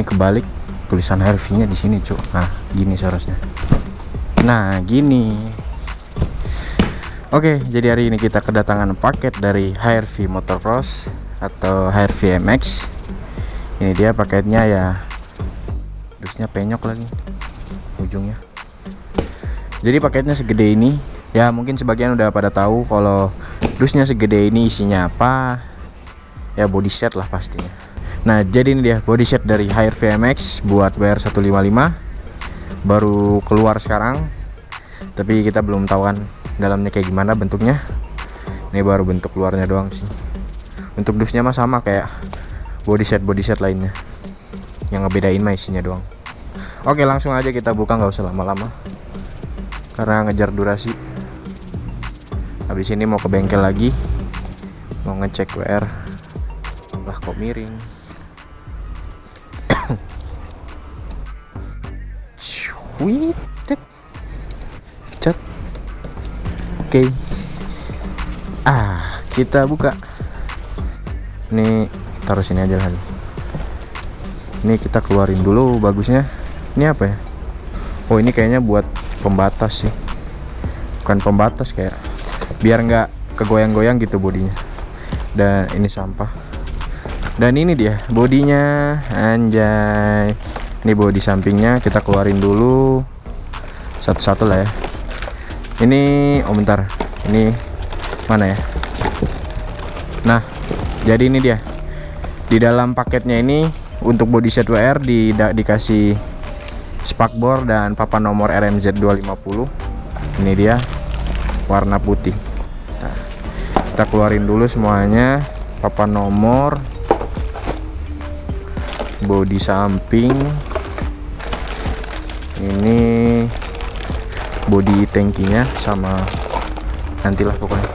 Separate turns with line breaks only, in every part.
Ini kebalik tulisan HRV-nya di sini, Cuk. Nah, gini seharusnya. Nah, gini. Oke, jadi hari ini kita kedatangan paket dari HRV Motocross atau HRV MX. Ini dia paketnya ya. Dusnya penyok lagi ujungnya. Jadi paketnya segede ini. Ya, mungkin sebagian udah pada tahu kalau dusnya segede ini isinya apa. Ya body set lah pastinya Nah jadi ini dia body set dari Hire VMX buat WR155 Baru keluar sekarang. Tapi kita belum tahu kan dalamnya kayak gimana bentuknya. Ini baru bentuk luarnya doang sih. Untuk dusnya mah sama kayak body set body set lainnya. Yang ngebedain mah isinya doang. Oke langsung aja kita buka nggak usah lama-lama. Karena ngejar durasi. Habis ini mau ke bengkel lagi. Mau ngecek WR Lah kok miring Wih, cat. Oke. Ah, kita buka. Ini taruh sini aja lah. Ini kita keluarin dulu bagusnya. Ini apa ya? Oh, ini kayaknya buat pembatas sih. Bukan pembatas kayak biar nggak kegoyang-goyang gitu bodinya. Dan ini sampah. Dan ini dia bodinya, anjay ini bodi sampingnya kita keluarin dulu. Satu-satu lah ya. Ini oh bentar. Ini mana ya? Nah jadi ini dia. Di dalam paketnya ini untuk body set WR di, dikasih spakbor dan papan nomor RMZ 250 ini dia warna putih. Nah, kita keluarin dulu semuanya. Papan nomor bodi samping ini body tankinya sama nantilah pokoknya.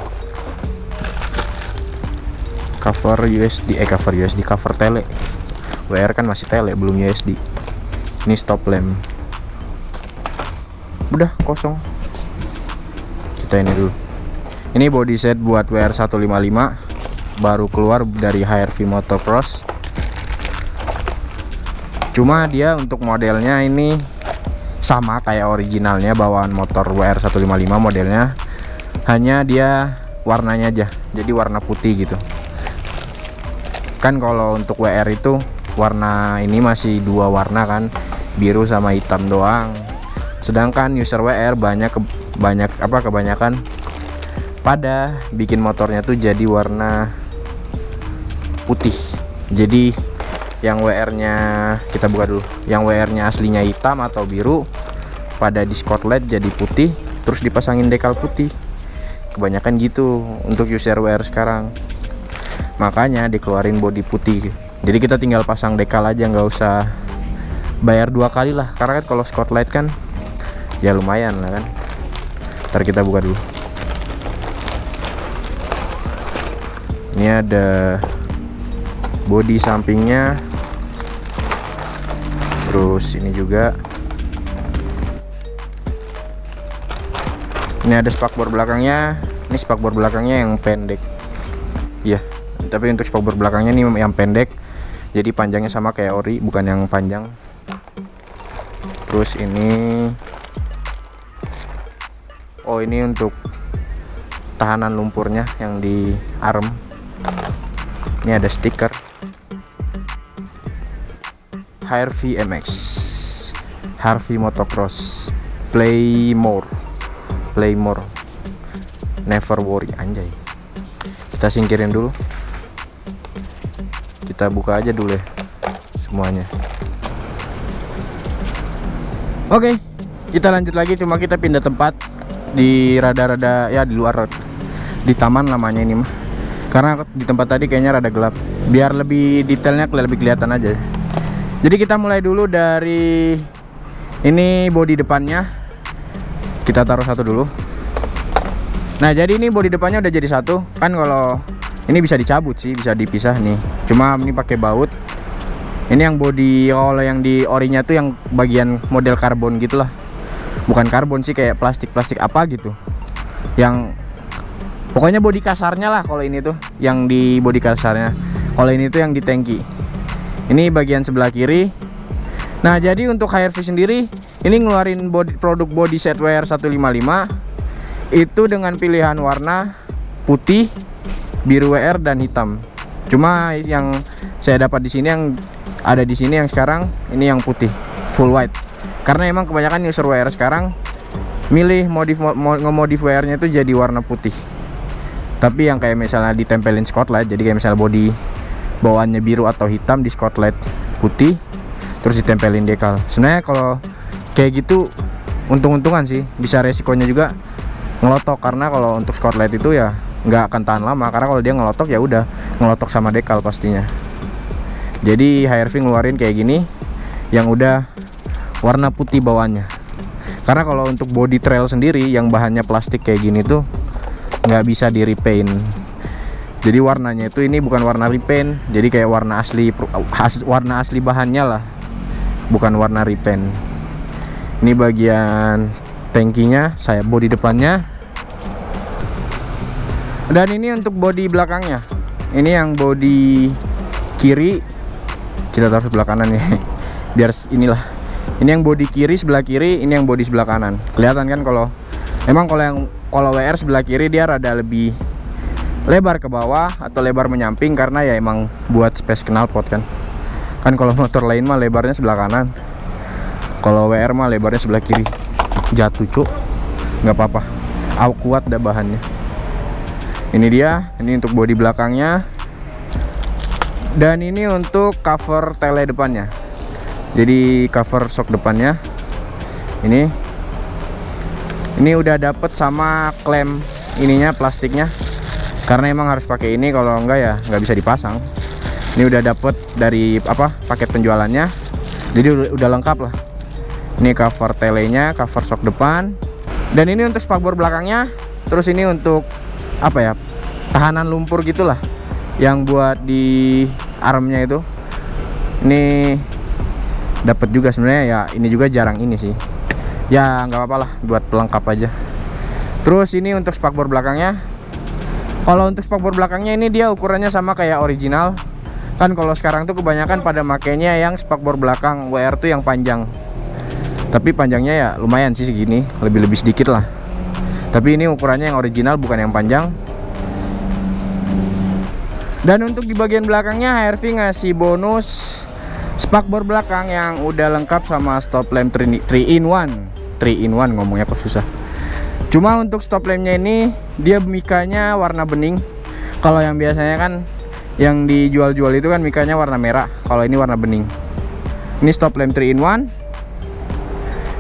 Cover USD eh cover USD cover tele. WR kan masih tele belum USD ini stop lamp. Udah kosong. Kita ini dulu. Ini body set buat WR 155 baru keluar dari HRV Motocross. Cuma dia untuk modelnya ini sama kayak originalnya bawaan motor WR155 modelnya. Hanya dia warnanya aja jadi warna putih gitu. Kan kalau untuk WR itu warna ini masih dua warna kan biru sama hitam doang. Sedangkan user WR banyak ke, banyak apa kebanyakan pada bikin motornya tuh jadi warna putih. Jadi yang WR nya kita buka dulu. Yang WR nya aslinya hitam atau biru pada di LED jadi putih terus dipasangin dekal putih. Kebanyakan gitu untuk user WR sekarang. Makanya dikeluarin body putih. Jadi kita tinggal pasang dekal aja nggak usah bayar dua kali lah. Karena kan kalau LED kan ya lumayan lah kan. Ntar kita buka dulu. Ini ada body sampingnya terus ini juga. Ini ada spakbor belakangnya. Ini spakbor belakangnya yang pendek. Iya tapi untuk spakbor belakangnya ini yang pendek. Jadi panjangnya sama kayak ori bukan yang panjang. Terus ini. Oh ini untuk tahanan lumpurnya yang di arm ini ada stiker HRV MX Harvey Motocross. Play more Play more Never worry anjay. Kita singkirin dulu. Kita buka aja dulu ya semuanya. Oke kita lanjut lagi. Cuma kita pindah tempat di rada-rada ya di luar di taman namanya ini mah. Karena di tempat tadi kayaknya rada gelap. Biar lebih detailnya lebih kelihatan aja jadi kita mulai dulu dari ini bodi depannya. Kita taruh satu dulu. Nah jadi ini bodi depannya udah jadi satu. Kan kalau ini bisa dicabut sih bisa dipisah nih. Cuma ini pakai baut. Ini yang bodi kalau yang di orinya tuh yang bagian model karbon gitulah. Bukan karbon sih kayak plastik-plastik apa gitu. Yang pokoknya bodi kasarnya lah kalau ini tuh yang di bodi kasarnya. Kalau ini tuh yang di tangki ini bagian sebelah kiri. Nah jadi untuk HRV sendiri ini ngeluarin body, produk body set wear 155 itu dengan pilihan warna putih biru WR dan hitam. Cuma yang saya dapat di sini yang ada di sini yang sekarang ini yang putih full white. Karena emang kebanyakan user WR sekarang milih modif ngemodif WR nya itu jadi warna putih. Tapi yang kayak misalnya ditempelin spotlight jadi kayak misalnya body bawaannya biru atau hitam di spotlight putih terus ditempelin dekal sebenarnya kalau kayak gitu untung-untungan sih. Bisa resikonya juga ngelotok karena kalau untuk spotlight itu ya nggak akan tahan lama. Karena kalau dia ngelotok ya udah ngelotok sama dekal pastinya. Jadi HRV ngeluarin kayak gini yang udah warna putih bawahnya karena kalau untuk body trail sendiri yang bahannya plastik kayak gini tuh nggak bisa di repaint jadi warnanya itu ini bukan warna repaint. Jadi kayak warna asli warna asli bahannya lah. Bukan warna repaint. Ini bagian tankinya saya body depannya. Dan ini untuk body belakangnya. Ini yang body kiri. Kita taruh sebelah kanan ya. Biar inilah. Ini yang body kiri sebelah kiri ini yang body sebelah kanan. Kelihatan kan kalau emang kalau yang kalau WR sebelah kiri dia rada lebih lebar ke bawah atau lebar menyamping karena ya emang buat space knalpot kan. Kan kalau motor lain mah lebarnya sebelah kanan. Kalau WR mah lebarnya sebelah kiri. Jatuh cuk. Nggak apa-apa. Aku kuat dah bahannya. Ini dia ini untuk bodi belakangnya. Dan ini untuk cover tele depannya. Jadi cover shock depannya. Ini. Ini udah dapet sama klem ininya plastiknya karena emang harus pakai ini kalau enggak ya nggak bisa dipasang. Ini udah dapet dari apa paket penjualannya. Jadi udah, udah lengkap lah. Ini cover telenya cover shock depan. Dan ini untuk spakbor belakangnya terus ini untuk apa ya tahanan lumpur gitulah yang buat di armnya itu. Ini dapat juga sebenarnya ya ini juga jarang ini sih. Ya nggak apa-apa lah buat pelengkap aja. Terus ini untuk spakbor belakangnya kalau untuk spakbor belakangnya ini dia ukurannya sama kayak original. Kan kalau sekarang tuh kebanyakan pada makainya yang spakbor belakang WR tuh yang panjang. Tapi panjangnya ya lumayan sih segini lebih-lebih sedikit lah. Tapi ini ukurannya yang original bukan yang panjang. Dan untuk di bagian belakangnya HRV ngasih bonus spakbor belakang yang udah lengkap sama stop lamp 3 in 1 3 in 1 ngomongnya kok susah cuma untuk stop lampnya ini dia mikanya warna bening. Kalau yang biasanya kan yang dijual-jual itu kan mikanya warna merah. Kalau ini warna bening. Ini stop lamp 3 in 1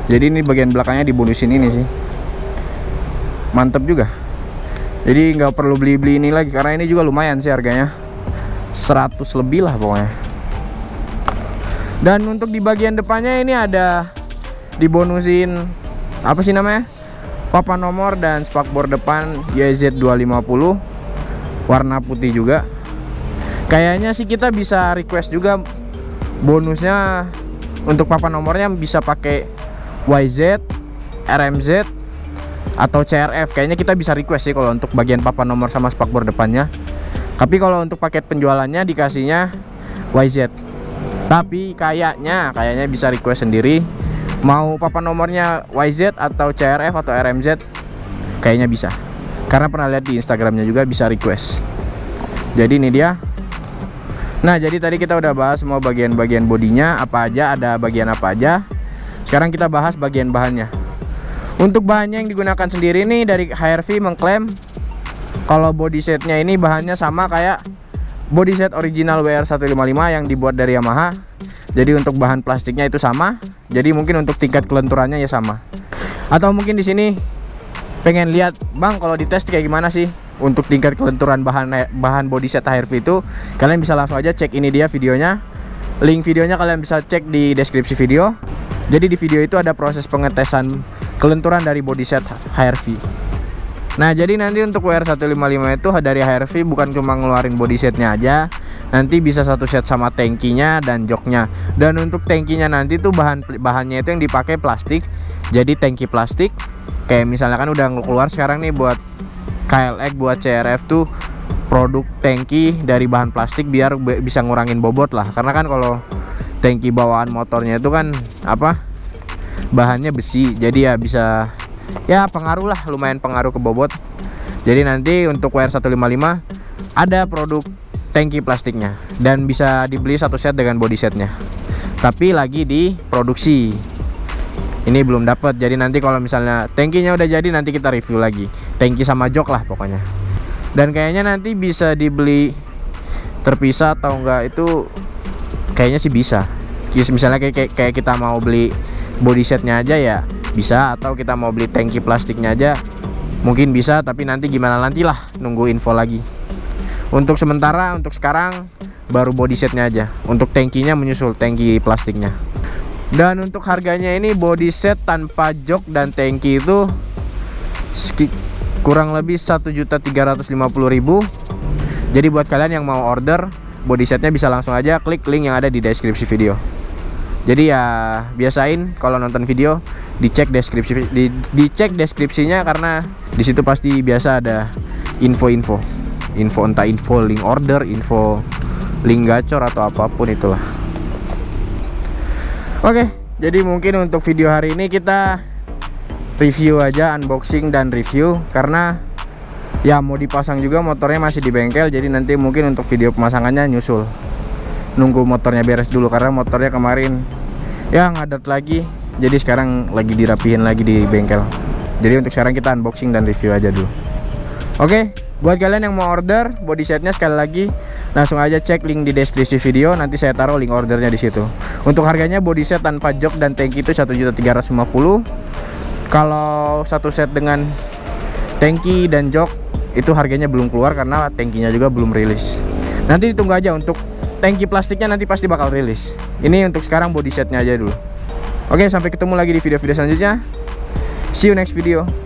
jadi ini bagian belakangnya dibonusin ini sih. Mantep juga. Jadi nggak perlu beli-beli ini lagi karena ini juga lumayan sih harganya. 100 lebih lah pokoknya. Dan untuk di bagian depannya ini ada dibonusin apa sih namanya papan nomor dan spakbor depan YZ250 warna putih juga. Kayaknya sih kita bisa request juga bonusnya untuk papan nomornya bisa pakai YZ RMZ atau CRF kayaknya kita bisa request sih kalau untuk bagian papan nomor sama spakbor depannya. Tapi kalau untuk paket penjualannya dikasihnya YZ tapi kayaknya kayaknya bisa request sendiri mau papan nomornya YZ atau CRF atau RMZ kayaknya bisa. Karena pernah lihat di Instagramnya juga bisa request. Jadi ini dia. Nah jadi tadi kita udah bahas semua bagian-bagian bodinya apa aja ada bagian apa aja. Sekarang kita bahas bagian bahannya. Untuk bahannya yang digunakan sendiri nih dari HRV mengklaim kalau body setnya ini bahannya sama kayak body set original WR155 yang dibuat dari Yamaha jadi untuk bahan plastiknya itu sama. Jadi mungkin untuk tingkat kelenturannya ya sama. Atau mungkin di sini pengen lihat bang kalau dites kayak gimana sih untuk tingkat kelenturan bahan bahan body set HRV itu? Kalian bisa langsung aja cek ini dia videonya. Link videonya kalian bisa cek di deskripsi video. Jadi di video itu ada proses pengetesan kelenturan dari body set HRV nah jadi nanti untuk WR155 itu dari HRV bukan cuma ngeluarin body setnya aja nanti bisa satu set sama tankinya dan joknya. Dan untuk tankinya nanti tuh bahan bahannya itu yang dipakai plastik. Jadi tangki plastik kayak misalnya kan udah keluar sekarang nih buat KLX buat CRF tuh produk tangki dari bahan plastik biar bisa ngurangin bobot lah. Karena kan kalau tangki bawaan motornya itu kan apa bahannya besi. Jadi ya bisa ya pengaruh lah lumayan pengaruh ke bobot. Jadi nanti untuk WR155 ada produk tangki plastiknya dan bisa dibeli satu set dengan body setnya. Tapi lagi di produksi. Ini belum dapat. Jadi nanti kalau misalnya tangkinya udah jadi nanti kita review lagi. Tangki sama jok lah pokoknya. Dan kayaknya nanti bisa dibeli terpisah atau enggak itu kayaknya sih bisa. Misalnya kayak, kayak kita mau beli body setnya aja ya bisa atau kita mau beli tangki plastiknya aja mungkin bisa tapi nanti gimana nantilah nunggu info lagi untuk sementara untuk sekarang baru body setnya aja. Untuk tankinya menyusul tangki plastiknya. Dan untuk harganya ini body set tanpa jok dan tangki itu kurang lebih 1.350.000 jadi buat kalian yang mau order body setnya bisa langsung aja klik link yang ada di deskripsi video. Jadi ya biasain kalau nonton video dicek deskripsi di, dicek deskripsinya karena di situ pasti biasa ada info-info info entah info link order info link gacor atau apa pun itulah. Oke jadi mungkin untuk video hari ini kita review aja unboxing dan review. Karena ya mau dipasang juga motornya masih di bengkel jadi nanti mungkin untuk video pemasangannya nyusul. Nunggu motornya beres dulu karena motornya kemarin ya ngadat lagi. Jadi sekarang lagi dirapihin lagi di bengkel. Jadi untuk sekarang kita unboxing dan review aja dulu. Oke Buat kalian yang mau order body setnya sekali lagi langsung aja cek link di deskripsi video nanti saya taruh link ordernya di situ. Untuk harganya body set tanpa jok dan tangki itu 1.350. Kalau satu set dengan tangki dan jok itu harganya belum keluar karena tangkinya juga belum rilis. Nanti ditunggu aja untuk tangki plastiknya nanti pasti bakal rilis. Ini untuk sekarang body setnya aja dulu. Oke, sampai ketemu lagi di video-video selanjutnya. See you next video.